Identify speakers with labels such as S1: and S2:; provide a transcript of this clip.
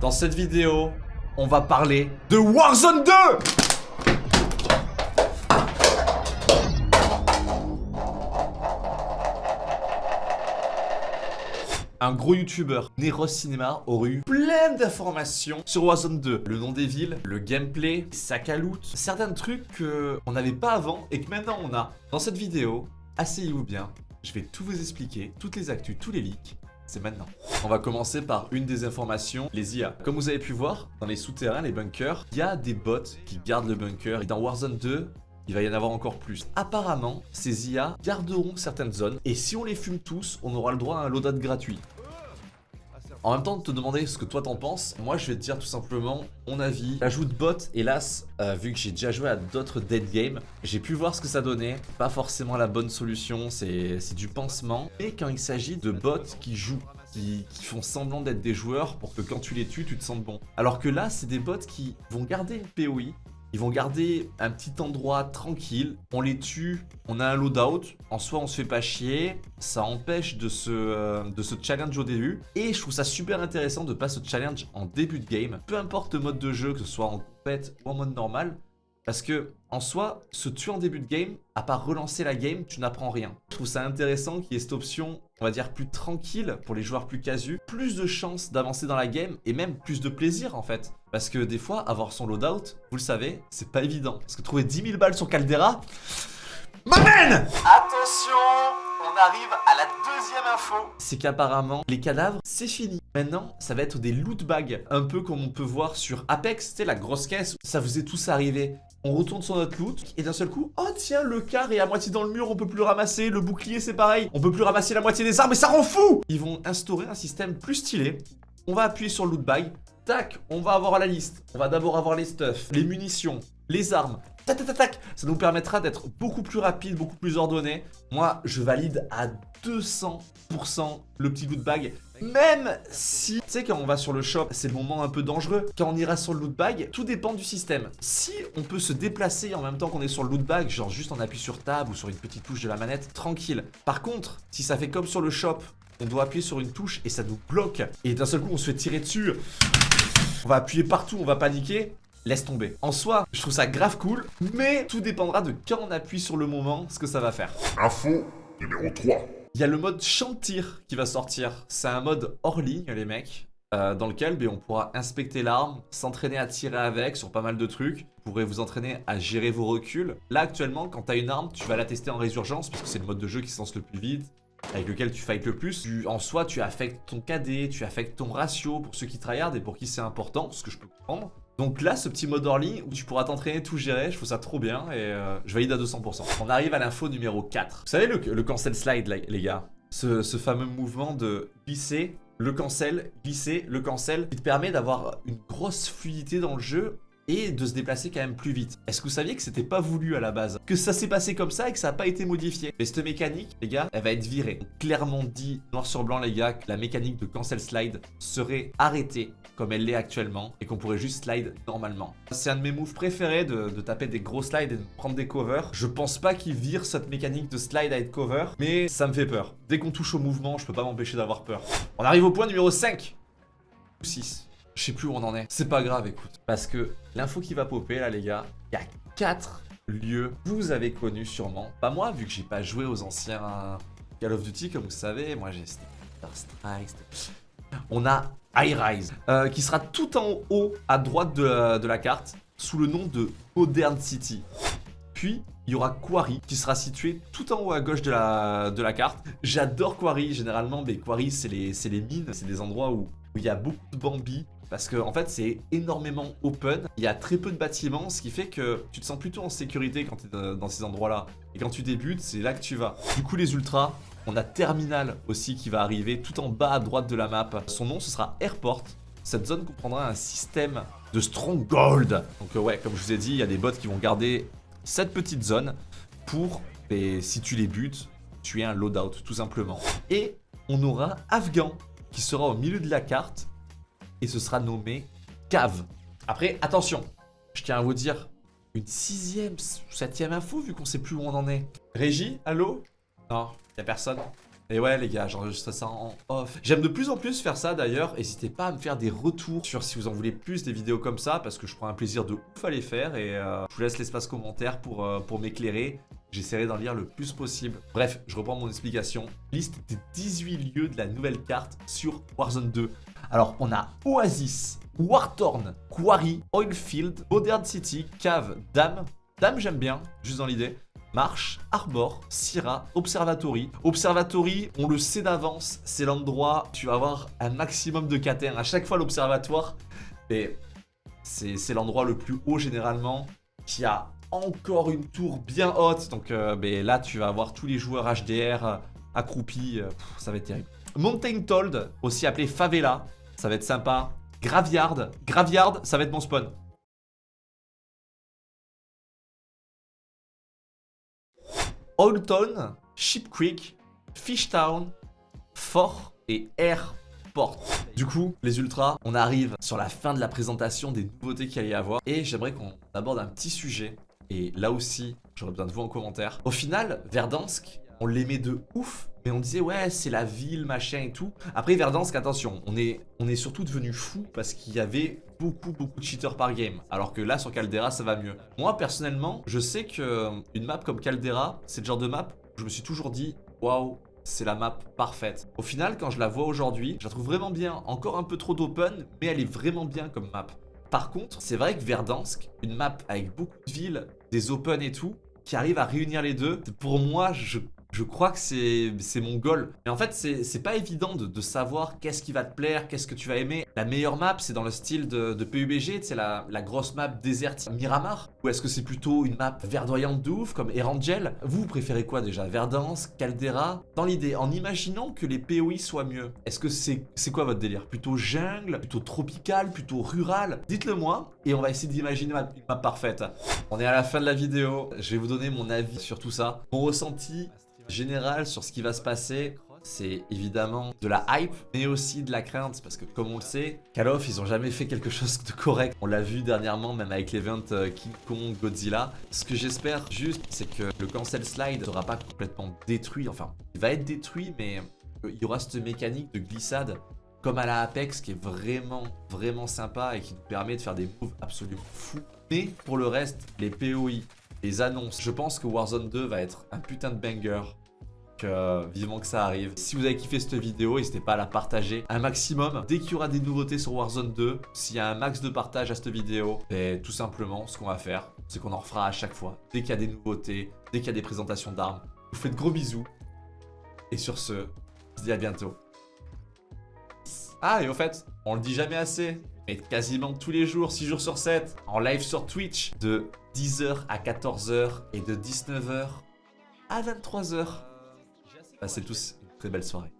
S1: Dans cette vidéo, on va parler de Warzone 2 un gros youtubeur, Neros Cinema, aurait eu plein d'informations sur Warzone 2. Le nom des villes, le gameplay, à loot, certains trucs qu'on n'avait pas avant et que maintenant on a. Dans cette vidéo, asseyez-vous bien, je vais tout vous expliquer, toutes les actus, tous les leaks, c'est maintenant. On va commencer par une des informations, les IA. Comme vous avez pu voir, dans les souterrains, les bunkers, il y a des bots qui gardent le bunker. Et dans Warzone 2, il va y en avoir encore plus. Apparemment, ces IA garderont certaines zones et si on les fume tous, on aura le droit à un loadout gratuit. En même temps de te demander ce que toi t'en penses, moi je vais te dire tout simplement mon avis. L'ajout de bot, hélas, euh, vu que j'ai déjà joué à d'autres dead games, j'ai pu voir ce que ça donnait. Pas forcément la bonne solution, c'est du pansement. Mais quand il s'agit de bots qui jouent, qui, qui, font semblant d'être des joueurs pour que quand tu les tues, tu te sentes bon. Alors que là, c'est des bots qui vont garder POI, ils vont garder un petit endroit tranquille. On les tue, on a un loadout. En soi, on se fait pas chier. Ça empêche de se, euh, challenge au début. Et je trouve ça super intéressant de pas se challenge en début de game. Peu importe le mode de jeu, que ce soit en compète ou en mode normal. Parce que, en soi, se tuer en début de game, à part relancer la game, tu n'apprends rien. Je trouve ça intéressant qu'il y ait cette option, on va dire, plus tranquille pour les joueurs plus casus. Plus de chances d'avancer dans la game et même plus de plaisir, en fait. Parce que des fois, avoir son loadout, vous le savez, c'est pas évident. Parce que trouver 10 000 balles sur Caldera... M'amène Attention on arrive à la deuxième info. C'est qu'apparemment, les cadavres, c'est fini. Maintenant, ça va être des loot bags. Un peu comme on peut voir sur Apex, sais, la grosse caisse. Ça vous est tous arrivé. On retourne sur notre loot et d'un seul coup, oh tiens, le car est à moitié dans le mur, on peut plus le ramasser. Le bouclier, c'est pareil. On peut plus ramasser la moitié des armes et ça rend fou Ils vont instaurer un système plus stylé. On va appuyer sur le loot bag. Tac, on va avoir la liste. On va d'abord avoir les stuffs, les munitions, les armes, Tac, tac, tac, Ça nous permettra d'être beaucoup plus rapide, beaucoup plus ordonné. Moi, je valide à 200% le petit loot bag. Même si, tu sais, quand on va sur le shop, c'est le moment un peu dangereux. Quand on ira sur le loot bag, tout dépend du système. Si on peut se déplacer en même temps qu'on est sur le loot bag, genre juste on appuie sur tab ou sur une petite touche de la manette, tranquille. Par contre, si ça fait comme sur le shop, on doit appuyer sur une touche et ça nous bloque. Et d'un seul coup, on se fait tirer dessus. On va appuyer partout, on va paniquer laisse tomber. En soi, je trouve ça grave cool, mais tout dépendra de quand on appuie sur le moment, ce que ça va faire.
S2: Info numéro 3.
S1: Il y a le mode champ tir qui va sortir. C'est un mode hors ligne, les mecs. Euh, dans lequel ben, on pourra inspecter l'arme, s'entraîner à tirer avec sur pas mal de trucs. Vous pourrez vous entraîner à gérer vos reculs. Là, actuellement, quand tu as une arme, tu vas la tester en résurgence parce que c'est le mode de jeu qui se lance le plus vite avec lequel tu fights le plus. en soi, tu affectes ton KD, tu affectes ton ratio pour ceux qui tryhard et pour qui c'est important, ce que je peux comprendre. Donc là, ce petit mode ligne où tu pourras t'entraîner, tout gérer, je trouve ça trop bien et euh, je valide à 200%. On arrive à l'info numéro 4. Vous savez le, cancel slide, les gars? Ce, fameux mouvement de glisser, le cancel, glisser, le cancel, qui te permet d'avoir une grosse fluidité dans le jeu et de se déplacer quand même plus vite. Est-ce que vous saviez que c'était pas voulu à la base? Que ça s'est passé comme ça et que ça n'a pas été modifié Mais cette mécanique, les gars, elle va être virée. clairement dit, noir sur blanc les gars, que la mécanique de cancel slide serait arrêtée comme elle l'est actuellement et qu'on pourrait juste slide normalement. C'est un de mes moves préférés de, taper des gros slides et de prendre des covers. Je pense pas qu'il vire cette mécanique de slide à être cover, mais ça me fait peur. Dès qu'on touche au mouvement, je peux pas m'empêcher d'avoir peur. On arrive au point numéro 5 ou 6. Je sais plus où on en est. C'est pas grave, écoute. Parce que l'info qui va popper, là, les gars, il y a 4 lieux vous avez connus sûrement. Pas moi, vu que j'ai pas joué aux anciens Call of Duty, comme vous savez. Moi, j'ai Strike. On a High Rise, euh, qui sera tout en haut à droite de la, carte, sous le nom de Modern City. Puis, il y aura Quarry, qui sera situé tout en haut à gauche de la, de la carte. J'adore Quarry, généralement, mais Quarry, c'est les, les mines, c'est des endroits où, où il y a beaucoup de Bambi, parce que en fait c'est énormément open, il y a très peu de bâtiments, ce qui fait que tu te sens plutôt en sécurité quand tu es dans ces endroits-là. Et quand tu débutes, c'est là que tu vas. Du coup les ultras, on a Terminal aussi qui va arriver tout en bas à droite de la map. Son nom, ce sera Airport. Cette zone comprendra un système de Stronghold. Donc euh, ouais, comme je vous ai dit, il y a des bots qui vont garder cette petite zone pour, si tu les butes, tuer un loadout tout simplement. Et on aura Afghan qui sera au milieu de la carte et ce sera nommé Cave. Après, attention, je tiens à vous dire une sixième, septième info vu qu'on sait plus où on en est. Régie, allô? Non, Y'a personne Et ouais les gars, j'enregistre ça en off. J'aime de plus en plus faire ça d'ailleurs. N'hésitez pas à me faire des retours sur si vous en voulez plus des vidéos comme ça parce que je prends un plaisir de ouf à les faire et euh, je vous laisse l'espace commentaire pour, euh, pour m'éclairer. J'essaierai d'en lire le plus possible. Bref, je reprends mon explication. Liste des 18 lieux de la nouvelle carte sur Warzone 2. Alors, on a Oasis, Warthorn, Quarry, Oilfield, Modern City, Cave, Dame. Dame, j'aime bien, juste dans l'idée. Marche, Arbor, Syrah, Observatory. Observatory, on le sait d'avance, c'est l'endroit tu vas avoir un maximum de KTR. À chaque fois, l'Observatoire, c'est l'endroit le plus haut généralement, qui a encore une tour bien haute. Donc euh, là, tu vas avoir tous les joueurs HDR euh, accroupis. Euh, ça va être terrible. Mountain Told, aussi appelé Favela. Ça va être sympa. Graveyard. Graveyard, ça va être mon spawn. Oldtown, Ship Creek, Fishtown, Fort et Airport. Du coup, les ultras, on arrive sur la fin de la présentation des nouveautés qu'il y a y avoir. Et j'aimerais qu'on aborde un petit sujet et là aussi, j'aurais besoin de vous en commentaire. Au final, Verdansk, on l'aimait de ouf, mais on disait ouais, c'est la ville, machin et tout. Après Verdansk, attention, on est, surtout devenu fou parce qu'il y avait beaucoup, beaucoup de cheaters par game. Alors que là, sur Caldera, ça va mieux. Moi, personnellement, je sais qu'une euh, map comme Caldera, c'est le genre de map où je me suis toujours dit waouh, c'est la map parfaite. Au final, quand je la vois aujourd'hui, je la trouve vraiment bien. Encore un peu trop d'open, mais elle est vraiment bien comme map. Par contre, c'est vrai que Verdansk, une map avec beaucoup de villes, des open et tout, qui arrive à réunir les deux, pour moi, je je crois que c'est mon goal. Mais en fait, c'est pas évident de, savoir qu'est-ce qui va te plaire, qu'est-ce que tu vas aimer. La meilleure map, c'est dans le style de, de PUBG, c'est la, la, grosse map déserte Miramar Ou est-ce que c'est plutôt une map verdoyante de ouf, comme Erangel? Vous, préférez quoi déjà? Verdance, Caldera? Dans l'idée, en imaginant que les POI soient mieux, est-ce que c'est quoi votre délire? Plutôt jungle, plutôt tropical, plutôt rural? Dites-le moi, et on va essayer d'imaginer une map parfaite. On est à la fin de la vidéo, je vais vous donner mon avis sur tout ça. Mon ressenti général sur ce qui va se passer, c'est évidemment de la hype, mais aussi de la crainte, parce que comme on le sait, Call of, ils ont jamais fait quelque chose de correct. On l'a vu dernièrement, même avec l'event euh, King Kong Godzilla. Ce que j'espère juste, c'est que le cancel slide ne sera pas complètement détruit. Enfin, il va être détruit, mais il y aura cette mécanique de glissade comme à la Apex qui est vraiment, vraiment sympa et qui nous permet de faire des moves absolument fous. Mais pour le reste, les POI, les annonces, je pense que Warzone 2 va être un putain de banger vivement que ça arrive. Si vous avez kiffé cette vidéo, n'hésitez pas à la partager un maximum. Dès qu'il y aura des nouveautés sur Warzone 2, s'il y a un max de partage à cette vidéo, tout simplement, ce qu'on va faire, c'est qu'on en refera à chaque fois. Dès qu'il y a des nouveautés, dès qu'il y a des présentations d'armes. Je vous fais de gros bisous. Et sur ce, je vous dis à bientôt. Ah, et au fait, on le dit jamais assez, mais quasiment tous les jours, 6 jours sur 7, en live sur Twitch, de 10h à 14h et de 19h à 23h. Passez tous une très belle soirée.